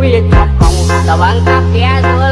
quý chọc hồng tao bán cà phê rồi